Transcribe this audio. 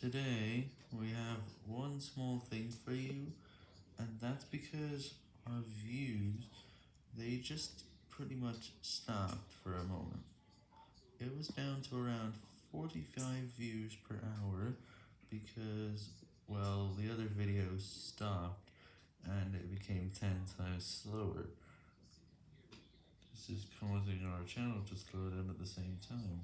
Today, we have one small thing for you, and that's because our views, they just pretty much stopped for a moment. It was down to around 45 views per hour, because, well, the other video stopped, and it became 10 times slower. This is causing our channel to slow down at the same time.